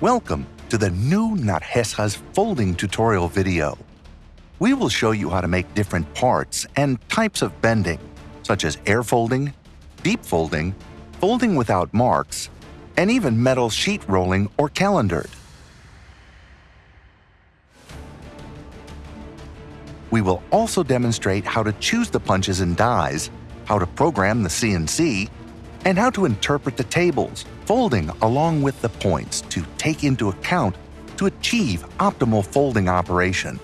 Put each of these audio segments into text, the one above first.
Welcome to the new Nargesa's folding tutorial video. We will show you how to make different parts and types of bending, such as air folding, deep folding, folding without marks, and even metal sheet rolling or calendared. We will also demonstrate how to choose the punches and dies, how to program the CNC, and how to interpret the tables, folding along with the points to take into account to achieve optimal folding operation.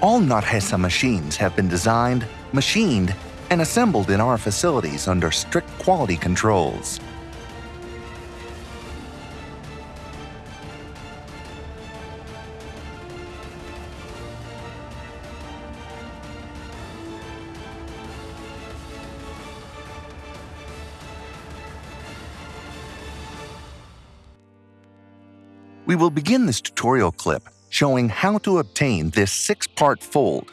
All Nargesa machines have been designed, machined, and assembled in our facilities under strict quality controls. We will begin this tutorial clip showing how to obtain this six-part fold,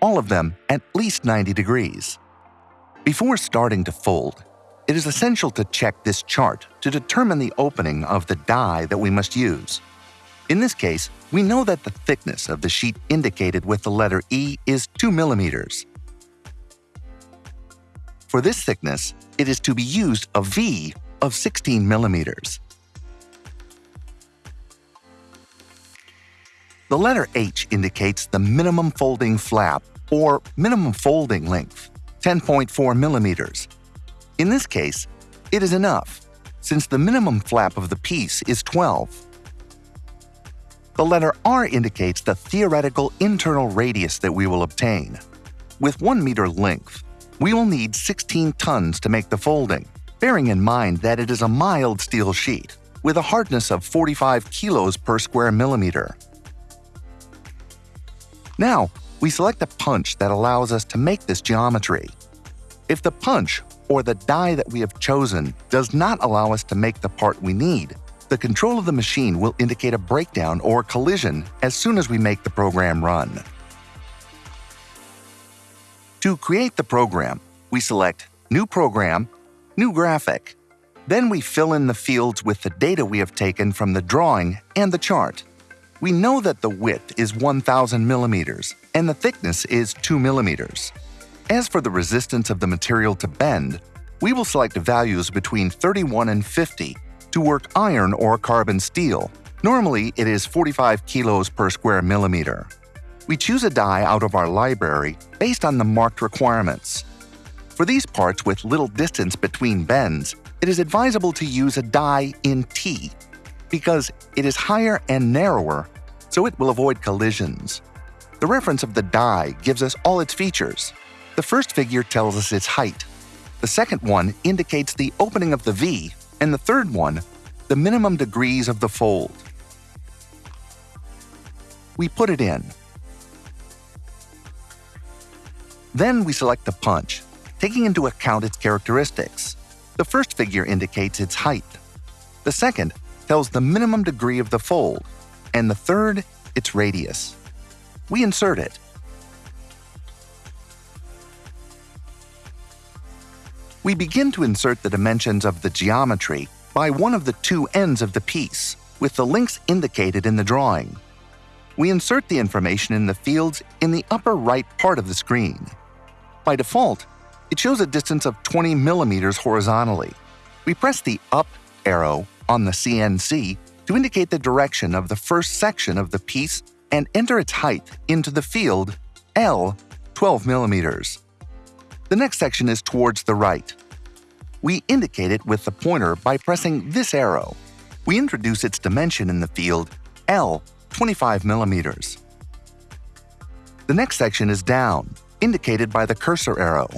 all of them at least 90 degrees. Before starting to fold, it is essential to check this chart to determine the opening of the die that we must use. In this case, we know that the thickness of the sheet indicated with the letter E is 2 millimeters. For this thickness, it is to be used a V of 16 millimeters. The letter H indicates the minimum folding flap, or minimum folding length, 10.4 millimeters. In this case, it is enough, since the minimum flap of the piece is 12. The letter R indicates the theoretical internal radius that we will obtain. With 1 meter length, we will need 16 tons to make the folding, bearing in mind that it is a mild steel sheet, with a hardness of 45 kilos per square millimeter. Now, we select a punch that allows us to make this geometry. If the punch, or the die that we have chosen, does not allow us to make the part we need, the control of the machine will indicate a breakdown or collision as soon as we make the program run. To create the program, we select New Program, New Graphic. Then we fill in the fields with the data we have taken from the drawing and the chart. We know that the width is 1000 millimeters and the thickness is 2 millimeters. As for the resistance of the material to bend, we will select values between 31 and 50 to work iron or carbon steel. Normally, it is 45 kilos per square millimeter. We choose a die out of our library based on the marked requirements. For these parts with little distance between bends, it is advisable to use a die in T because it is higher and narrower, so it will avoid collisions. The reference of the die gives us all its features. The first figure tells us its height. The second one indicates the opening of the V, and the third one, the minimum degrees of the fold. We put it in. Then we select the punch, taking into account its characteristics. The first figure indicates its height. The second tells the minimum degree of the fold, and the third, its radius. We insert it. We begin to insert the dimensions of the geometry by one of the two ends of the piece, with the links indicated in the drawing. We insert the information in the fields in the upper right part of the screen. By default, it shows a distance of 20 millimeters horizontally. We press the up arrow on the CNC to indicate the direction of the first section of the piece and enter its height into the field L 12 millimeters. The next section is towards the right. We indicate it with the pointer by pressing this arrow. We introduce its dimension in the field L 25 millimeters. The next section is down, indicated by the cursor arrow.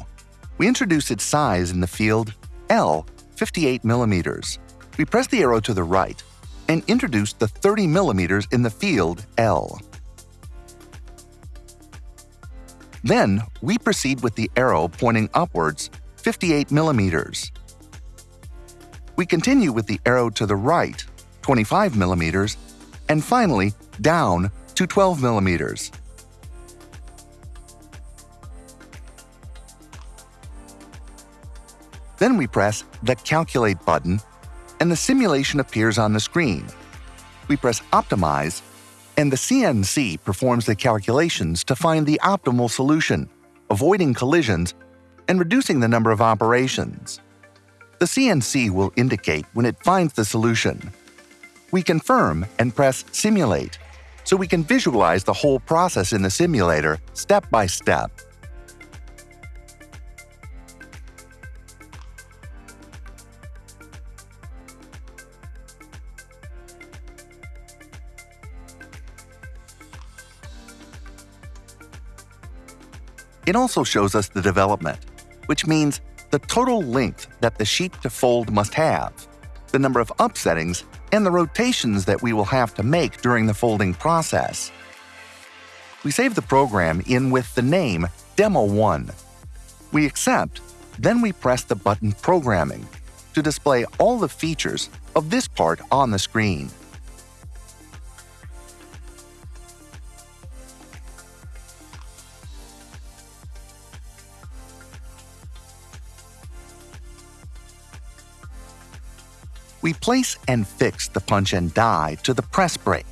We introduce its size in the field L 58 millimeters. we press the arrow to the right and introduce the 30 millimeters in the field L. Then, we proceed with the arrow pointing upwards 58 millimeters. We continue with the arrow to the right 25 millimeters and finally down to 12 millimeters. Then we press the Calculate button, and the simulation appears on the screen. We press Optimize, and the CNC performs the calculations to find the optimal solution, avoiding collisions and reducing the number of operations. The CNC will indicate when it finds the solution. We confirm and press Simulate, so we can visualize the whole process in the simulator step by step. It also shows us the development, which means the total length that the sheet to fold must have, the number of upsettings, and the rotations that we will have to make during the folding process. We save the program in with the name Demo1. We accept, then we press the button Programming to display all the features of this part on the screen. We place and fix the punch and die to the press brake.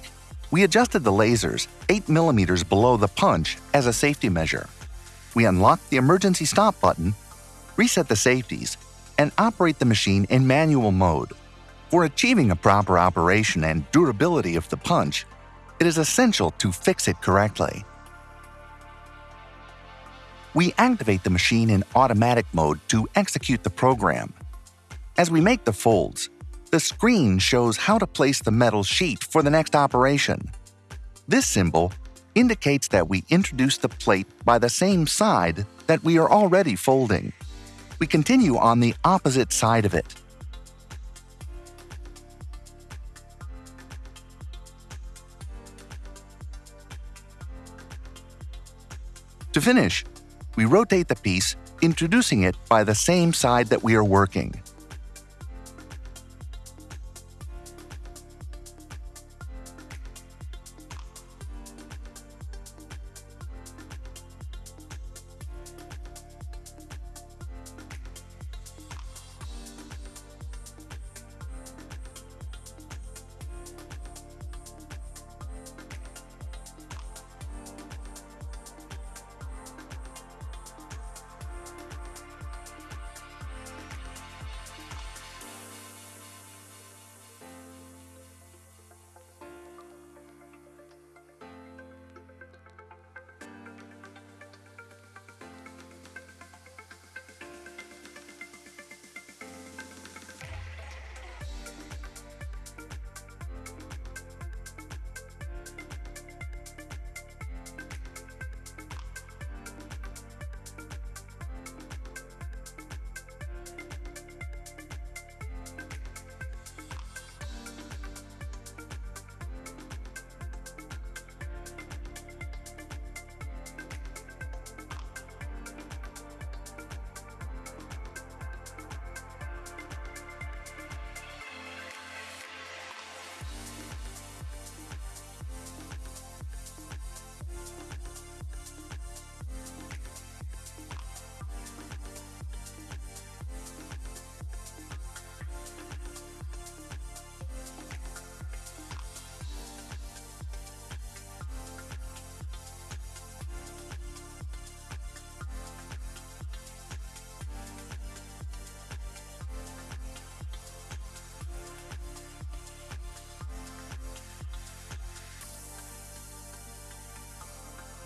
We adjusted the lasers 8 mm below the punch as a safety measure. We unlock the emergency stop button, reset the safeties, and operate the machine in manual mode. For achieving a proper operation and durability of the punch, it is essential to fix it correctly. We activate the machine in automatic mode to execute the program. As we make the folds, the screen shows how to place the metal sheet for the next operation. This symbol indicates that we introduce the plate by the same side that we are already folding. We continue on the opposite side of it. To finish, we rotate the piece, introducing it by the same side that we are working.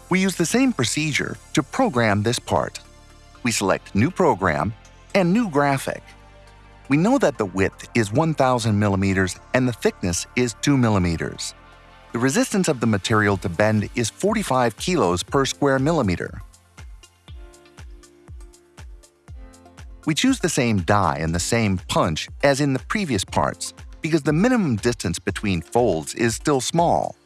We use the same procedure to program this part. We select New Program and New Graphic. We know that the width is 1000 millimeters and the thickness is 2 millimeters. The resistance of the material to bend is 45 kilos per square millimeter. We choose the same die and the same punch as in the previous parts because the minimum distance between folds is still small.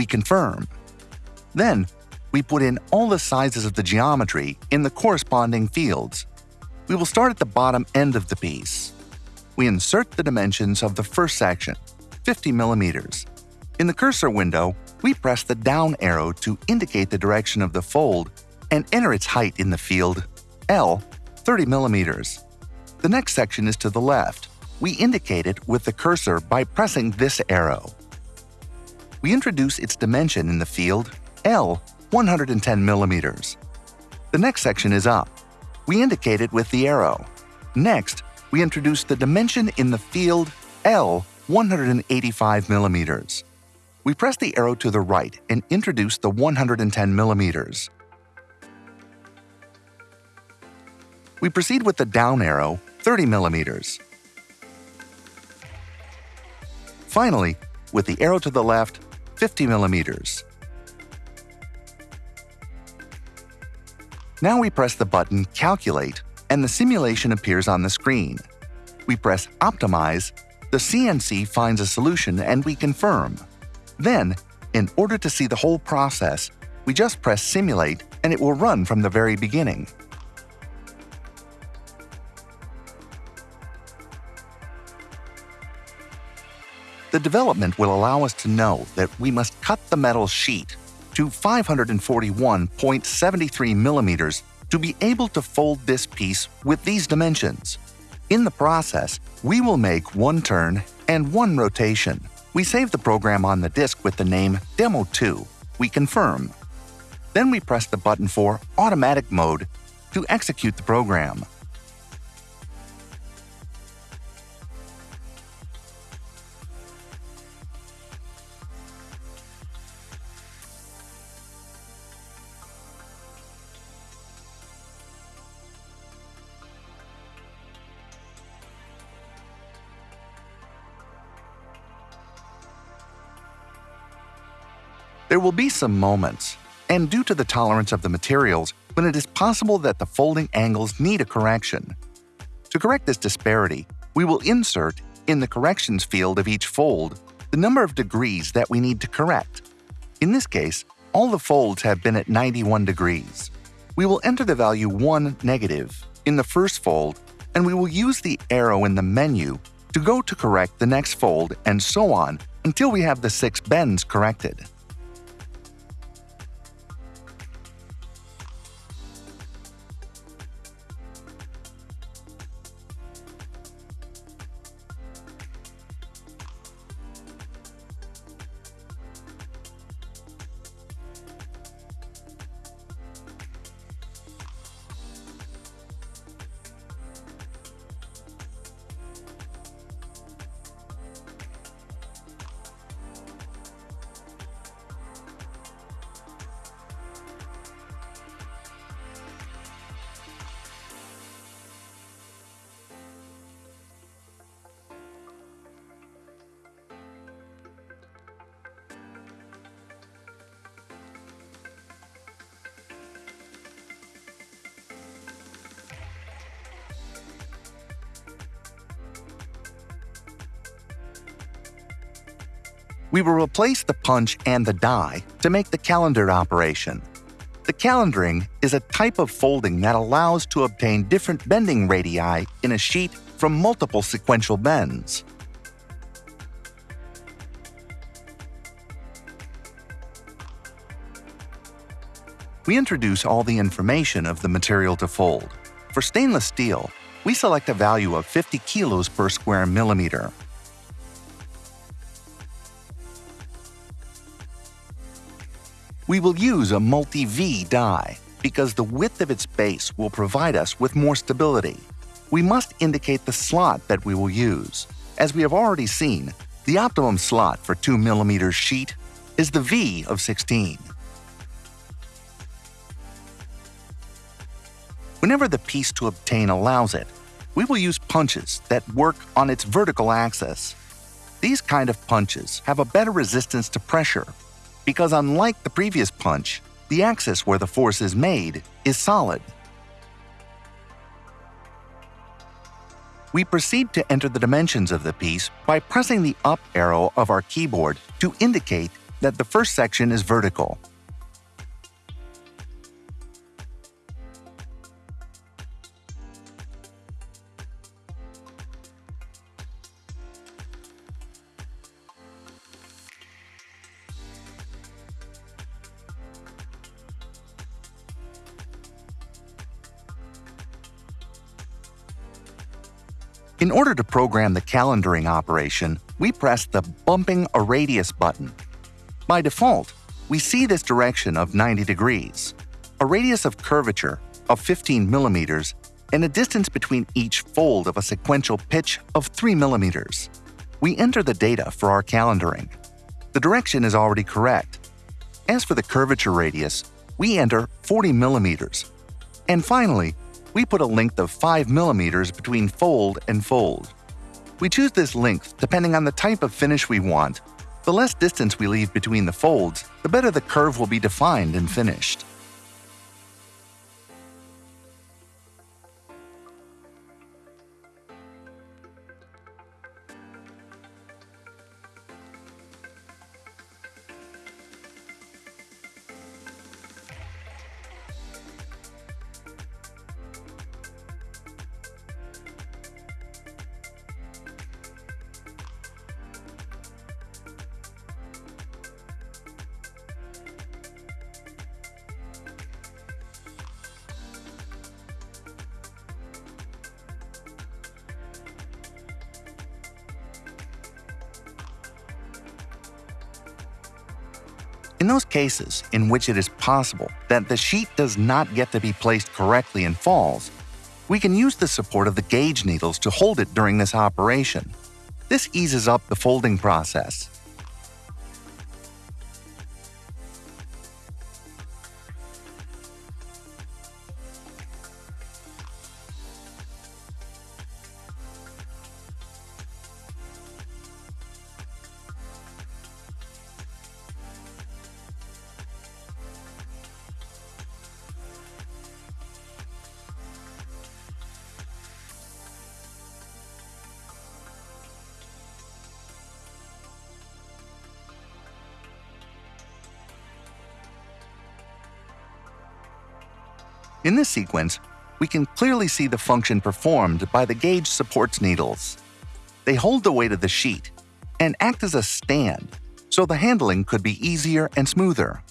We confirm. Then, we put in all the sizes of the geometry in the corresponding fields. We will start at the bottom end of the piece. We insert the dimensions of the first section, 50 millimeters. In the cursor window, we press the down arrow to indicate the direction of the fold and enter its height in the field L, 30 millimeters. The next section is to the left. We indicate it with the cursor by pressing this arrow. We introduce its dimension in the field L, 110 millimeters. The next section is up. We indicate it with the arrow. Next, we introduce the dimension in the field L, 185 millimeters. We press the arrow to the right and introduce the 110 millimeters. We proceed with the down arrow, 30 millimeters. Finally, with the arrow to the left, 50 millimeters. Now we press the button Calculate and the simulation appears on the screen. We press Optimize, the CNC finds a solution and we confirm. Then, in order to see the whole process, we just press Simulate and it will run from the very beginning. The development will allow us to know that we must cut the metal sheet to 541.73 millimeters to be able to fold this piece with these dimensions. In the process, we will make one turn and one rotation. We save the program on the disk with the name Demo2. We confirm. Then we press the button for Automatic Mode to execute the program. There will be some moments, and due to the tolerance of the materials, when it is possible that the folding angles need a correction. To correct this disparity, we will insert, in the corrections field of each fold, the number of degrees that we need to correct. In this case, all the folds have been at 91 degrees. We will enter the value 1 negative in the first fold, and we will use the arrow in the menu to go to correct the next fold and so on until we have the six bends corrected. We will replace the punch and the die to make the calendar operation. The calendaring is a type of folding that allows to obtain different bending radii in a sheet from multiple sequential bends. We introduce all the information of the material to fold. For stainless steel, we select a value of 50 kilos per square millimeter. We will use a multi-V die because the width of its base will provide us with more stability. We must indicate the slot that we will use. As we have already seen, the optimum slot for 2mm sheet is the V of 16. Whenever the piece to obtain allows it, we will use punches that work on its vertical axis. These kind of punches have a better resistance to pressure because unlike the previous punch, the axis where the force is made is solid. We proceed to enter the dimensions of the piece by pressing the up arrow of our keyboard to indicate that the first section is vertical. To program the calendaring operation, we press the Bumping a Radius button. By default, we see this direction of 90 degrees, a radius of curvature of 15 millimeters, and a distance between each fold of a sequential pitch of 3 millimeters. We enter the data for our calendaring. The direction is already correct. As for the curvature radius, we enter 40 millimeters. And finally, we put a length of 5 millimeters between fold and fold. We choose this length depending on the type of finish we want. The less distance we leave between the folds, the better the curve will be defined and finished. In those cases in which it is possible that the sheet does not get to be placed correctly and falls, we can use the support of the gauge needles to hold it during this operation. This eases up the folding process. In this sequence, we can clearly see the function performed by the gauge supports needles. They hold the weight of the sheet and act as a stand, so the handling could be easier and smoother.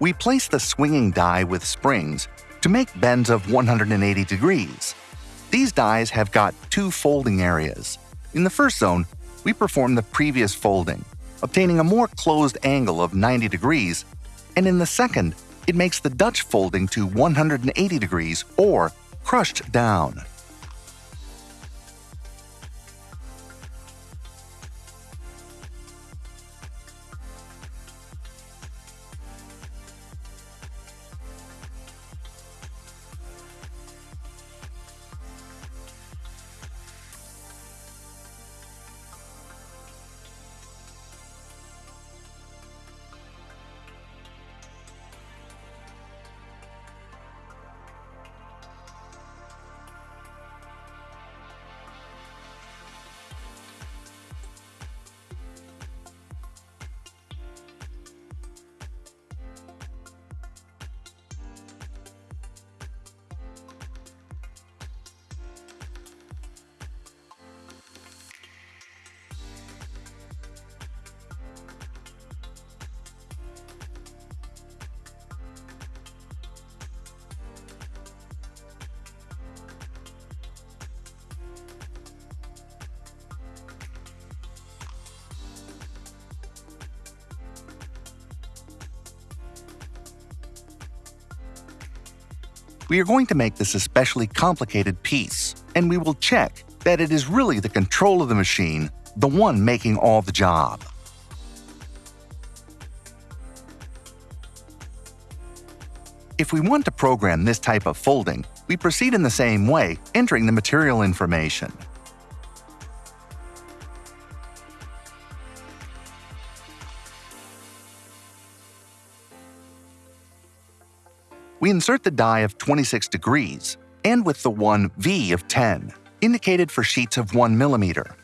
We place the swinging die with springs to make bends of 180 degrees. These dies have got two folding areas. In the first zone, we perform the previous folding, obtaining a more closed angle of 90 degrees, and in the second, it makes the Dutch folding to 180 degrees or crushed down. We are going to make this especially complicated piece, and we will check that it is really the control of the machine, the one making all the job. If we want to program this type of folding, we proceed in the same way, entering the material information. We insert the die of 26 degrees, and with the one V of 10, indicated for sheets of 1 millimeter.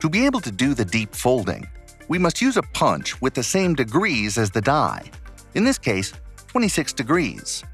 To be able to do the deep folding, we must use a punch with the same degrees as the die, in this case, 26 degrees.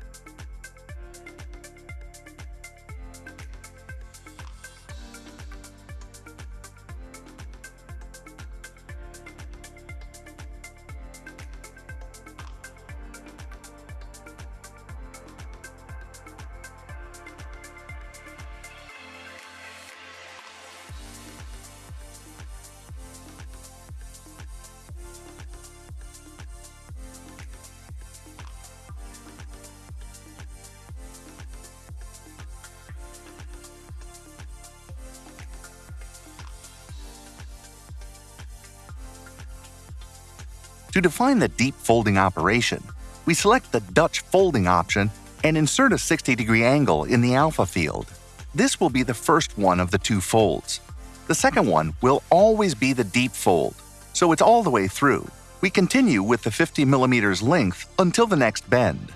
To define the deep folding operation, we select the Dutch folding option and insert a 60 degree angle in the alpha field. This will be the first one of the two folds. The second one will always be the deep fold, so it's all the way through. We continue with the 50 millimeters length until the next bend.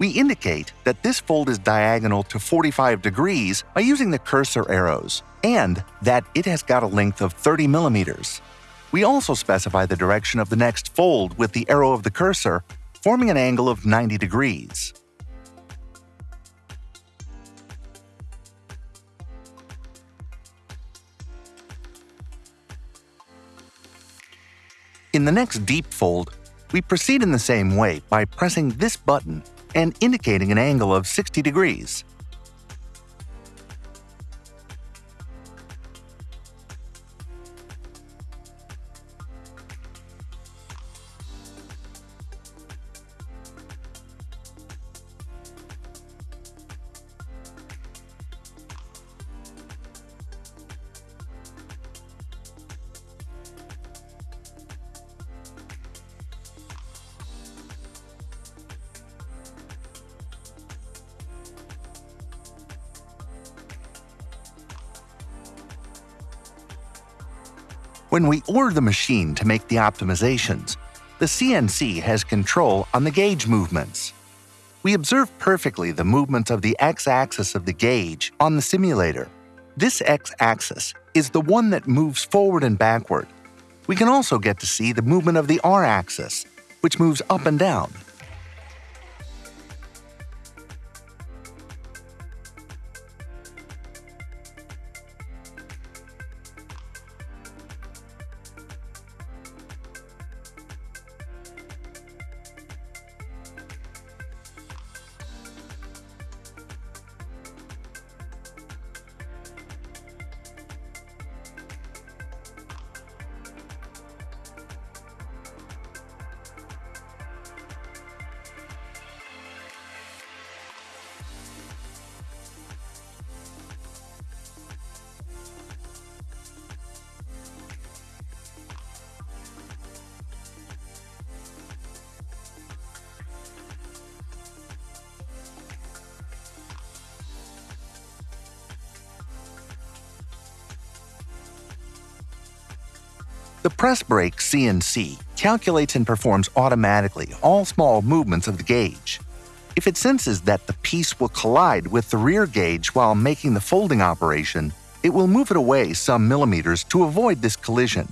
We indicate that this fold is diagonal to 45 degrees by using the cursor arrows, and that it has got a length of 30 millimeters. We also specify the direction of the next fold with the arrow of the cursor, forming an angle of 90 degrees. In the next deep fold, we proceed in the same way by pressing this button and indicating an angle of 60 degrees. Order the machine to make the optimizations, the CNC has control on the gauge movements. We observe perfectly the movements of the x-axis of the gauge on the simulator. This x-axis is the one that moves forward and backward. We can also get to see the movement of the r-axis, which moves up and down. The press brake CNC calculates and performs automatically all small movements of the gauge. If it senses that the piece will collide with the rear gauge while making the folding operation, it will move it away some millimeters to avoid this collision.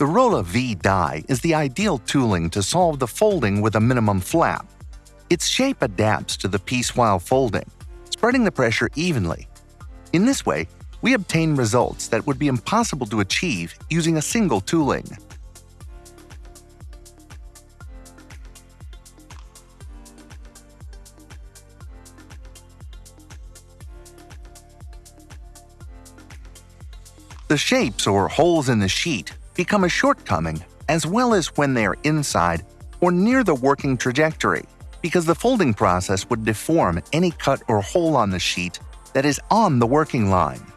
The Rolla V die is the ideal tooling to solve the folding with a minimum flap. Its shape adapts to the piece while folding, spreading the pressure evenly. In this way, we obtain results that would be impossible to achieve using a single tooling. The shapes or holes in the sheet become a shortcoming as well as when they are inside or near the working trajectory, because the folding process would deform any cut or hole on the sheet that is on the working line.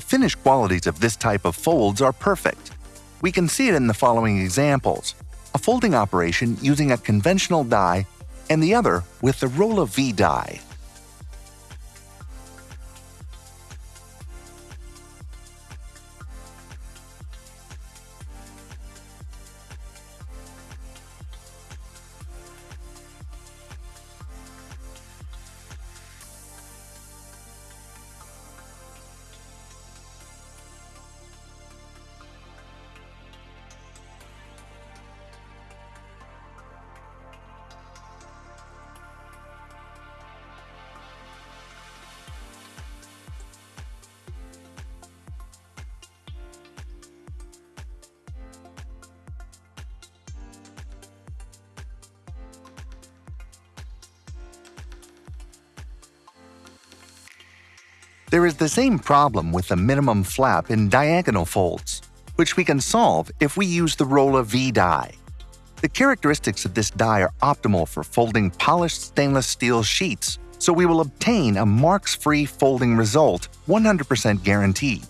The finished qualities of this type of folds are perfect. We can see it in the following examples. A folding operation using a conventional die and the other with the Rolla V die. There is the same problem with the minimum flap in diagonal folds, which we can solve if we use the Rolla V die. The characteristics of this die are optimal for folding polished stainless steel sheets, so we will obtain a marks-free folding result 100% guaranteed.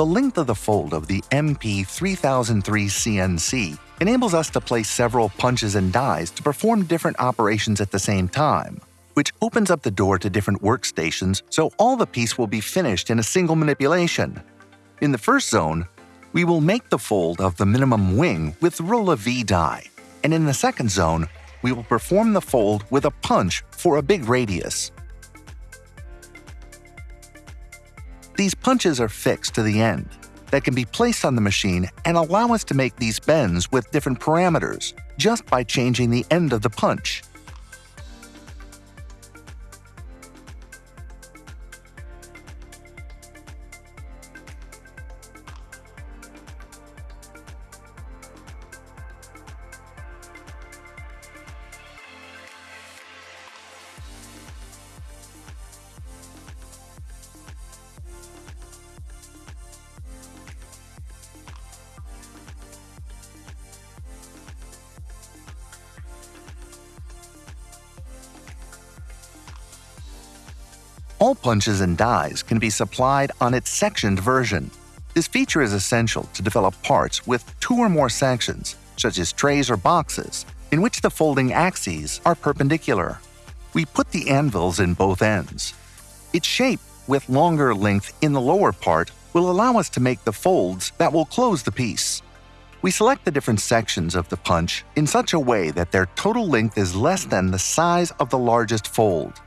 The length of the fold of the MP3003 CNC enables us to place several punches and dies to perform different operations at the same time, which opens up the door to different workstations so all the piece will be finished in a single manipulation. In the first zone, we will make the fold of the minimum wing with Rolla V die, and in the second zone, we will perform the fold with a punch for a big radius. These punches are fixed to the end that can be placed on the machine and allow us to make these bends with different parameters just by changing the end of the punch. Punches and dies can be supplied on its sectioned version. This feature is essential to develop parts with two or more sections, such as trays or boxes, in which the folding axes are perpendicular. We put the anvils in both ends. Its shape, with longer length in the lower part, will allow us to make the folds that will close the piece. We select the different sections of the punch in such a way that their total length is less than the size of the largest fold.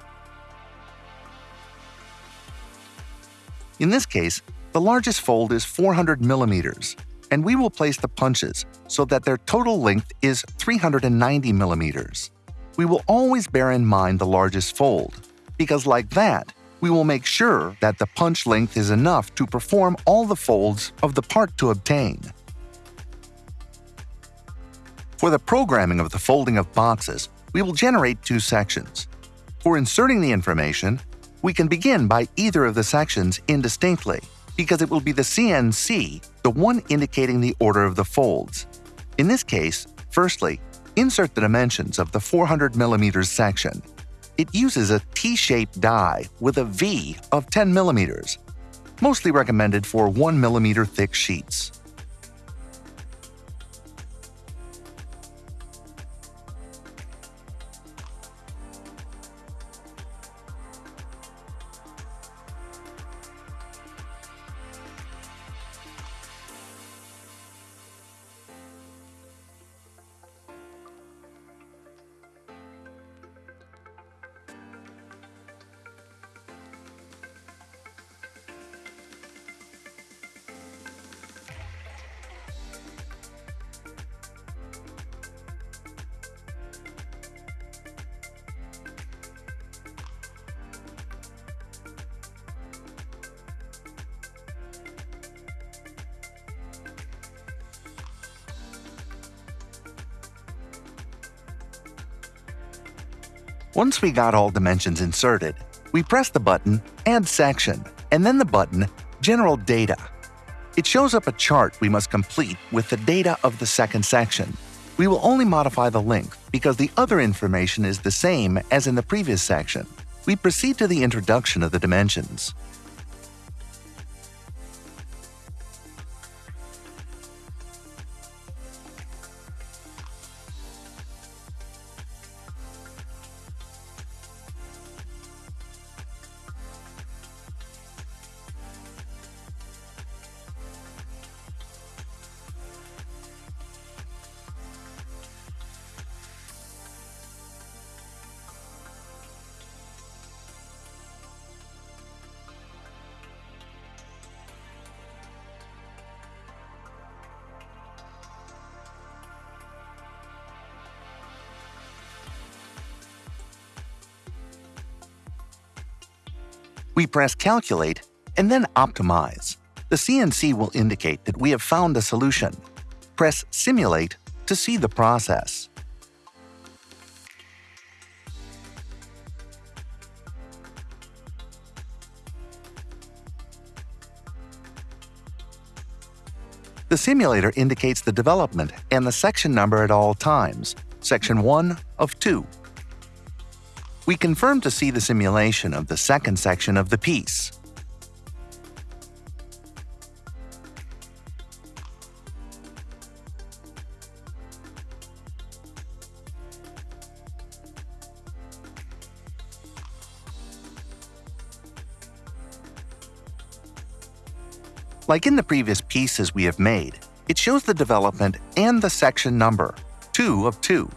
In this case, the largest fold is 400 millimeters, and we will place the punches so that their total length is 390 millimeters. We will always bear in mind the largest fold, because like that, we will make sure that the punch length is enough to perform all the folds of the part to obtain. For the programming of the folding of boxes, we will generate two sections. For inserting the information, we can begin by either of the sections indistinctly, because it will be the CNC, the one indicating the order of the folds. In this case, firstly, insert the dimensions of the 400 mm section. It uses a T-shaped die with a V of 10 mm, mostly recommended for 1 mm thick sheets. Once we got all dimensions inserted, we press the button Add Section and then the button General Data. It shows up a chart we must complete with the data of the second section. We will only modify the length because the other information is the same as in the previous section. We proceed to the introduction of the dimensions. We press Calculate and then Optimize. The CNC will indicate that we have found a solution. Press Simulate to see the process. The simulator indicates the development and the section number at all times, section 1 of 2. We confirm to see the simulation of the second section of the piece. Like in the previous pieces we have made, it shows the development and the section number, 2 of 2.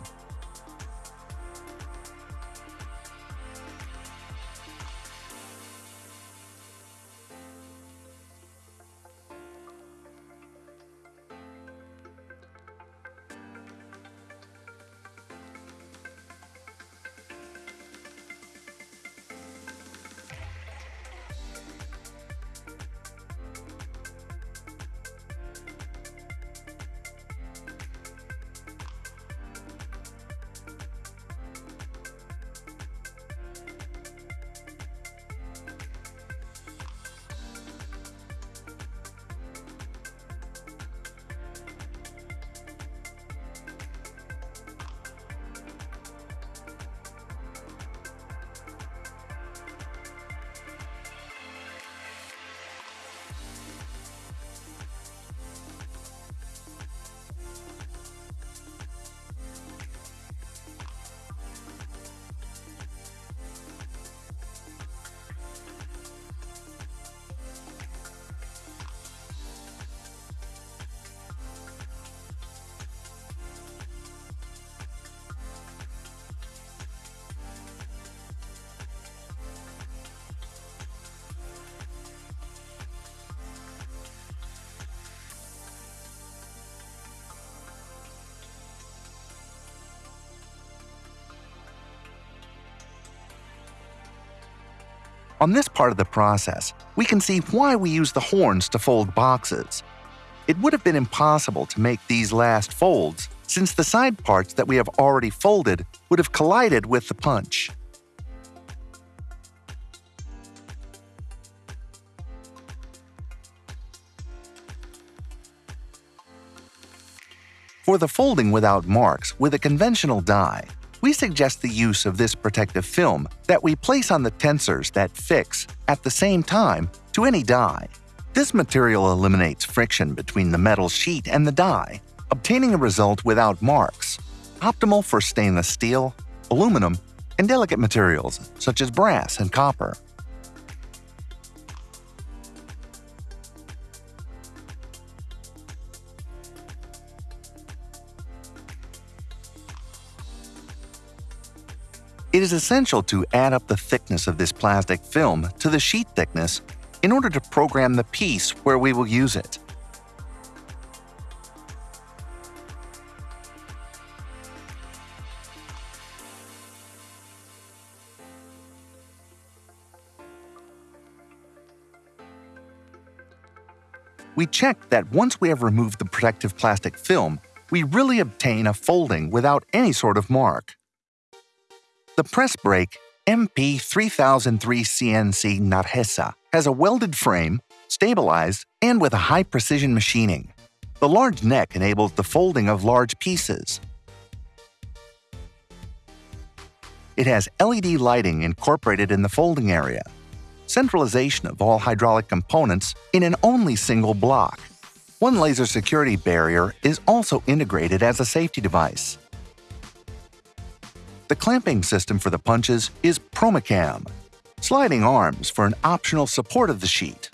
On this part of the process, we can see why we use the horns to fold boxes. It would have been impossible to make these last folds since the side parts that we have already folded would have collided with the punch. For the folding without marks with a conventional die, we suggest the use of this protective film that we place on the tensors that fix, at the same time, to any die. This material eliminates friction between the metal sheet and the die, obtaining a result without marks, optimal for stainless steel, aluminum, and delicate materials such as brass and copper. It is essential to add up the thickness of this plastic film to the sheet thickness in order to program the piece where we will use it. We check that once we have removed the protective plastic film, we really obtain a folding without any sort of mark. The press brake MP3003CNC Nargesa has a welded frame, stabilized, and with a high precision machining. The large neck enables the folding of large pieces. It has LED lighting incorporated in the folding area, centralization of all hydraulic components in an only single block. One laser security barrier is also integrated as a safety device. The clamping system for the punches is Promecam, sliding arms for an optional support of the sheet,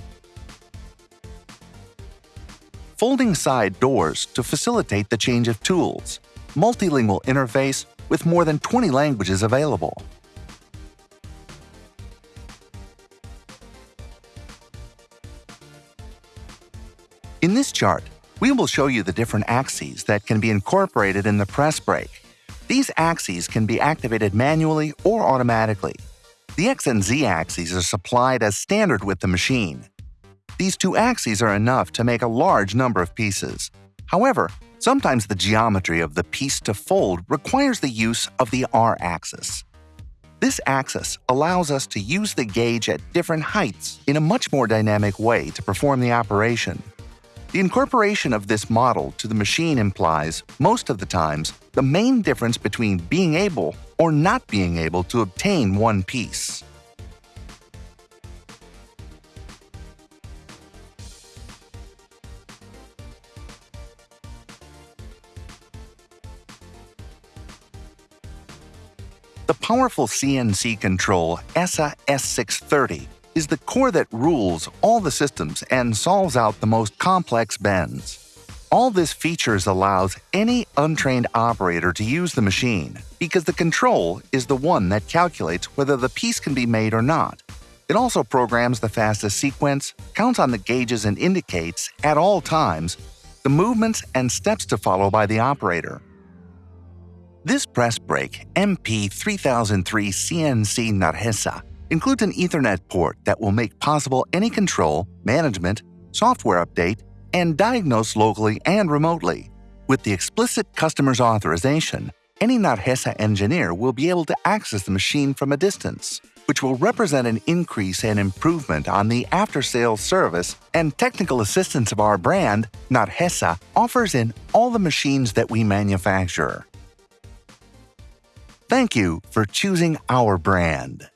folding side doors to facilitate the change of tools, multilingual interface with more than 20 languages available. In this chart, we will show you the different axes that can be incorporated in the press brake. These axes can be activated manually or automatically. The X and Z axes are supplied as standard with the machine. These two axes are enough to make a large number of pieces. However, sometimes the geometry of the piece to fold requires the use of the R axis. This axis allows us to use the gauge at different heights in a much more dynamic way to perform the operation. The incorporation of this model to the machine implies, most of the times, the main difference between being able or not being able to obtain one piece. The powerful CNC control ESA S630 is the core that rules all the systems and solves out the most complex bends. All this features allows any untrained operator to use the machine because the control is the one that calculates whether the piece can be made or not. It also programs the fastest sequence, counts on the gauges and indicates, at all times, the movements and steps to follow by the operator. This press brake MP3003 CNC Nargesa includes an Ethernet port that will make possible any control, management, software update, and diagnose locally and remotely. With the explicit customer's authorization, any Nargesa engineer will be able to access the machine from a distance, which will represent an increase and improvement on the after-sales service and technical assistance of our brand, Nargesa, offers in all the machines that we manufacture. Thank you for choosing our brand.